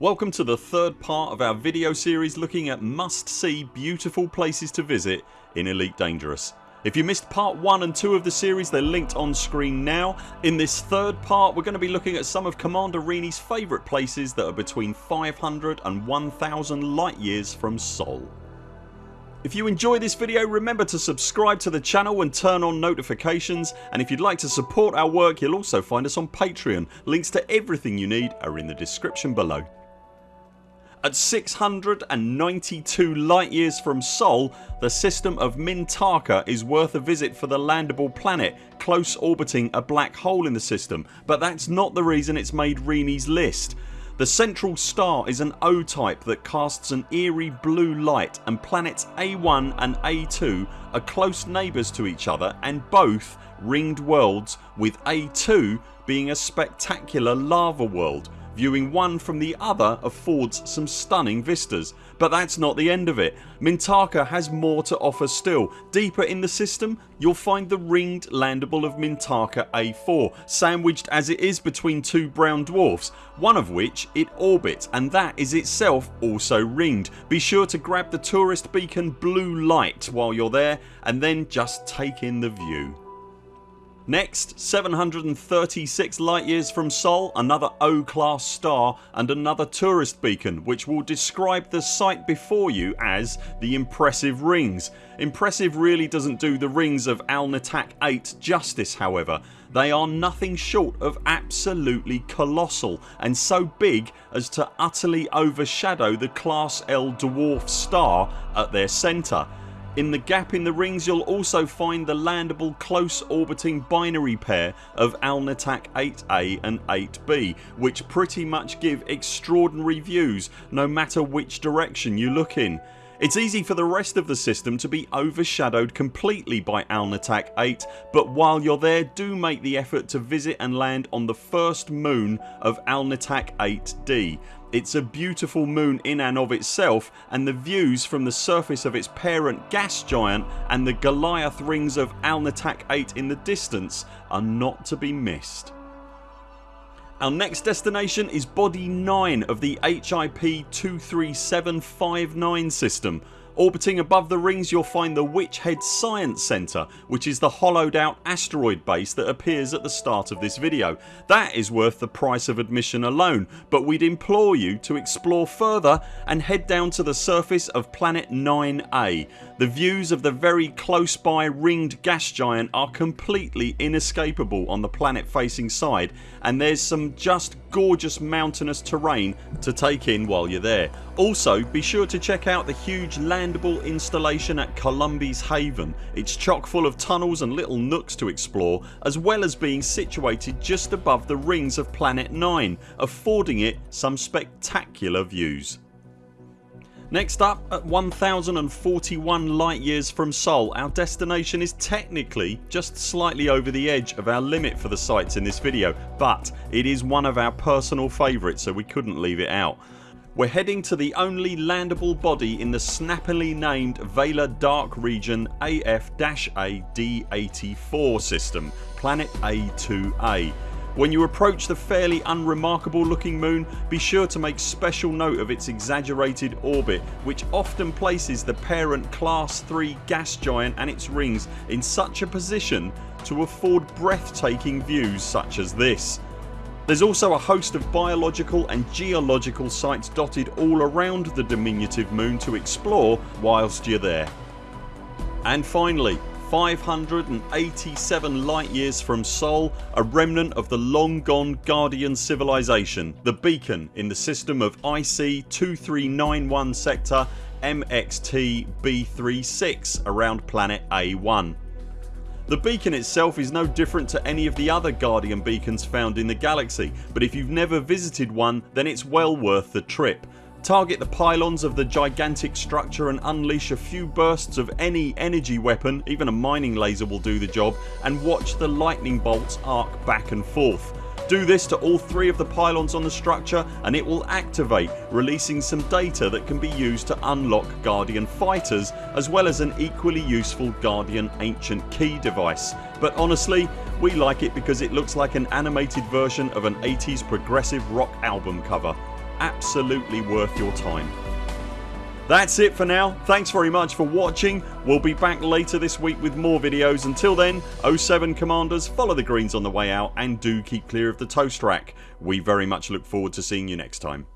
Welcome to the third part of our video series looking at must see beautiful places to visit in Elite Dangerous. If you missed part 1 and 2 of the series they're linked on screen now. In this third part we're going to be looking at some of Commander Rini's favourite places that are between 500 and 1000 light years from Sol. If you enjoy this video remember to subscribe to the channel and turn on notifications and if you'd like to support our work you'll also find us on Patreon. Links to everything you need are in the description below. At 692 light years from Sol the system of Mintaka is worth a visit for the landable planet close orbiting a black hole in the system but that's not the reason it's made Rini's list. The central star is an O type that casts an eerie blue light and planets A1 and A2 are close neighbours to each other and both ringed worlds with A2 being a spectacular lava world Viewing one from the other affords some stunning vistas. But that's not the end of it. Mintaka has more to offer still. Deeper in the system you'll find the ringed landable of Mintaka A4 sandwiched as it is between two brown dwarfs one of which it orbits and that is itself also ringed. Be sure to grab the tourist beacon blue light while you're there and then just take in the view. Next 736 light years from Sol another O class star and another tourist beacon which will describe the sight before you as the impressive rings. Impressive really doesn't do the rings of Alnitak 8 justice however. They are nothing short of absolutely colossal and so big as to utterly overshadow the class L dwarf star at their centre in the gap in the rings you'll also find the landable close orbiting binary pair of Alnitak 8A and 8B which pretty much give extraordinary views no matter which direction you look in. It's easy for the rest of the system to be overshadowed completely by Alnitak 8 but while you're there do make the effort to visit and land on the first moon of Alnitak 8D. It's a beautiful moon in and of itself and the views from the surface of its parent gas giant and the Goliath rings of Alnitak 8 in the distance are not to be missed. Our next destination is body 9 of the HIP 23759 system Orbiting above the rings you'll find the Witch Head Science Centre which is the hollowed out asteroid base that appears at the start of this video. That is worth the price of admission alone but we'd implore you to explore further and head down to the surface of planet 9A. The views of the very close by ringed gas giant are completely inescapable on the planet facing side and there's some just gorgeous mountainous terrain to take in while you're there. Also be sure to check out the huge landable installation at Columbi's Haven. It's chock full of tunnels and little nooks to explore as well as being situated just above the rings of planet 9 affording it some spectacular views. Next up at 1041 light years from Sol our destination is technically just slightly over the edge of our limit for the sites in this video but it is one of our personal favourites so we couldn't leave it out. We're heading to the only landable body in the snappily named Vela Dark Region AF-A D84 system Planet A2A when you approach the fairly unremarkable looking moon be sure to make special note of its exaggerated orbit which often places the parent class 3 gas giant and its rings in such a position to afford breathtaking views such as this. There's also a host of biological and geological sites dotted all around the diminutive moon to explore whilst you're there. And finally 587 light years from Sol a remnant of the long gone Guardian civilization the beacon in the system of IC 2391 sector MXT B36 around planet A1. The beacon itself is no different to any of the other Guardian beacons found in the galaxy but if you've never visited one then it's well worth the trip Target the pylons of the gigantic structure and unleash a few bursts of any energy weapon, even a mining laser will do the job and watch the lightning bolts arc back and forth. Do this to all three of the pylons on the structure and it will activate releasing some data that can be used to unlock Guardian fighters as well as an equally useful Guardian ancient key device. But honestly we like it because it looks like an animated version of an 80s progressive rock album cover. absolutely worth your time. That's it for now. Thanks very much for watching. We'll be back later this week with more videos. Until then 0 7 CMDRs follow the greens on the way out and do keep clear of the toast rack. We very much look forward to seeing you next time.